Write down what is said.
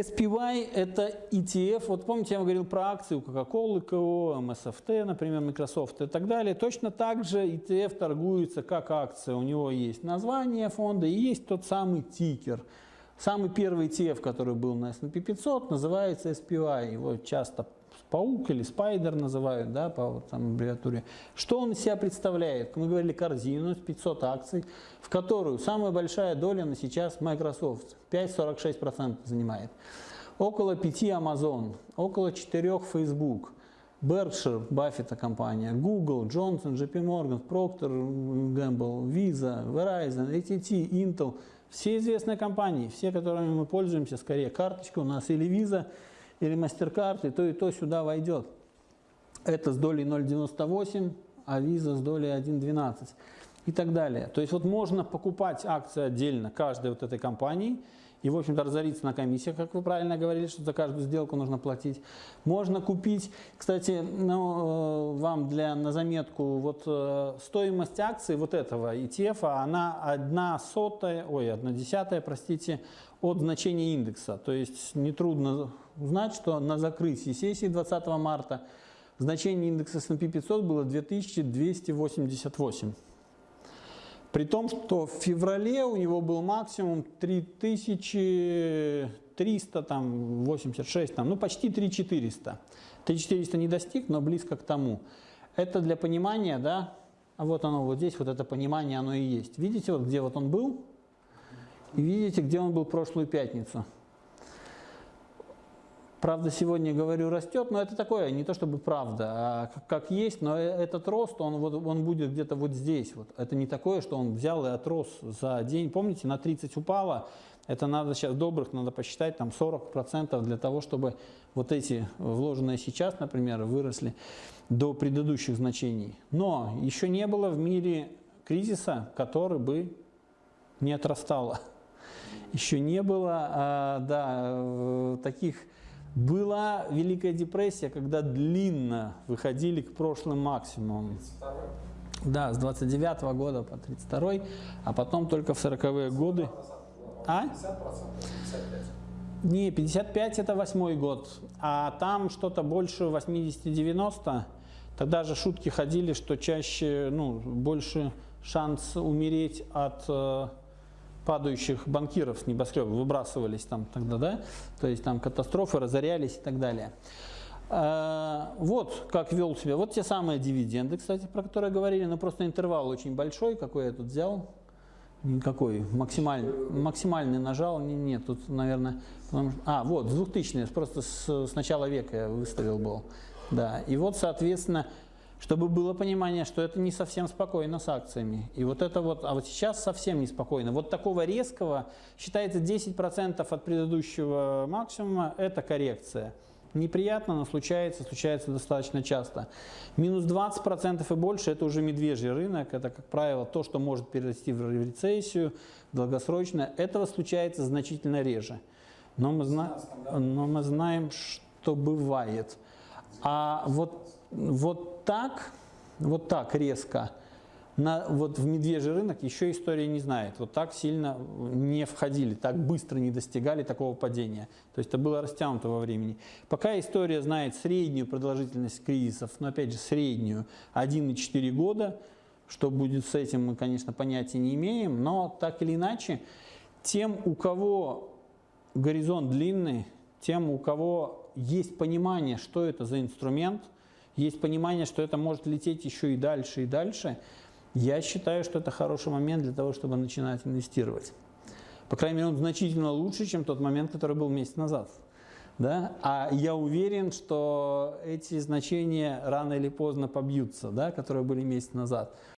SPY – это ETF. Вот помните, я вам говорил про акции у Coca-Cola, КО, MSFT, например, Microsoft и так далее. Точно так же ETF торгуется как акция. У него есть название фонда и есть тот самый тикер. Самый первый ETF, который был на S&P 500, называется SPY. Его часто паук или спайдер называют, да, по там, аббревиатуре. Что он из себя представляет? Мы говорили корзину из 500 акций, в которую самая большая доля на сейчас Microsoft, 5,46% занимает. Около 5 Amazon, около 4 Facebook, Berkshire, Баффета компания, Google, Johnson, JP Morgan, Procter Gamble, Visa, Verizon, AT&T, Intel, все известные компании, все, которыми мы пользуемся, скорее карточка у нас или Visa, или MasterCard, и то, и то сюда войдет. Это с долей 0,98, а Visa с долей 1,12 и так далее. То есть вот можно покупать акции отдельно каждой вот этой компании и, в общем-то, разориться на комиссиях, как вы правильно говорили, что за каждую сделку нужно платить. Можно купить, кстати, ну, э, вам для, на заметку, вот э, стоимость акций вот этого ETF, она одна сотая, ой, одна десятая, простите, от значения индекса. То есть нетрудно узнать, что на закрытии сессии 20 марта значение индекса S&P 500 было 2288. При том, что в феврале у него был максимум 3300, там, 86, там, ну почти 3400. 3400 не достиг, но близко к тому. Это для понимания, да, вот оно вот здесь, вот это понимание, оно и есть. Видите, вот где вот он был, и видите, где он был прошлую пятницу. Правда, сегодня, говорю, растет, но это такое, не то чтобы правда, а как, есть, но э, этот рост, он, вот, он будет где-то вот здесь. Вот. Это не такое, что он взял и отрос за день. Помните, на 30 упало, это надо сейчас добрых, надо посчитать, там 40% для того, чтобы вот эти вложенные сейчас, например, выросли до предыдущих значений. Но еще не было в мире кризиса, который бы не отрастало. Еще не было а, да, э, таких была Великая депрессия, когда длинно выходили к прошлым максимумам. Да, с 29 -го года по 32 а потом только в 40-е годы. А? 50%, Не, 55 это восьмой год, а там что-то больше 80-90. Тогда же шутки ходили, что чаще, ну, больше шанс умереть от э, падающих банкиров с небоскреба выбрасывались там тогда, да, то есть там катастрофы, разорялись и так далее. А, вот как вел себя, вот те самые дивиденды, кстати, про которые говорили, но просто интервал очень большой, какой я тут взял, никакой, максимальный, максимальный нажал, нет, тут, наверное, а, вот, 2000 просто с, с начала века я выставил был, да, и вот, соответственно, чтобы было понимание, что это не совсем спокойно с акциями. И вот это вот, а вот сейчас совсем неспокойно. Вот такого резкого, считается 10% от предыдущего максимума, это коррекция. Неприятно, но случается, случается достаточно часто. Минус 20% и больше – это уже медвежий рынок. Это, как правило, то, что может перерасти в рецессию долгосрочно. Этого случается значительно реже. Но мы, зна но мы знаем, что бывает. А вот, вот так, вот так резко, на, вот в медвежий рынок еще история не знает. Вот так сильно не входили, так быстро не достигали такого падения. То есть это было растянуто во времени. Пока история знает среднюю продолжительность кризисов, но опять же среднюю, 1,4 года, что будет с этим мы, конечно, понятия не имеем, но так или иначе, тем, у кого горизонт длинный, тем, у кого есть понимание, что это за инструмент, есть понимание, что это может лететь еще и дальше, и дальше, я считаю, что это хороший момент для того, чтобы начинать инвестировать. По крайней мере, он значительно лучше, чем тот момент, который был месяц назад. Да? А я уверен, что эти значения рано или поздно побьются, да, которые были месяц назад.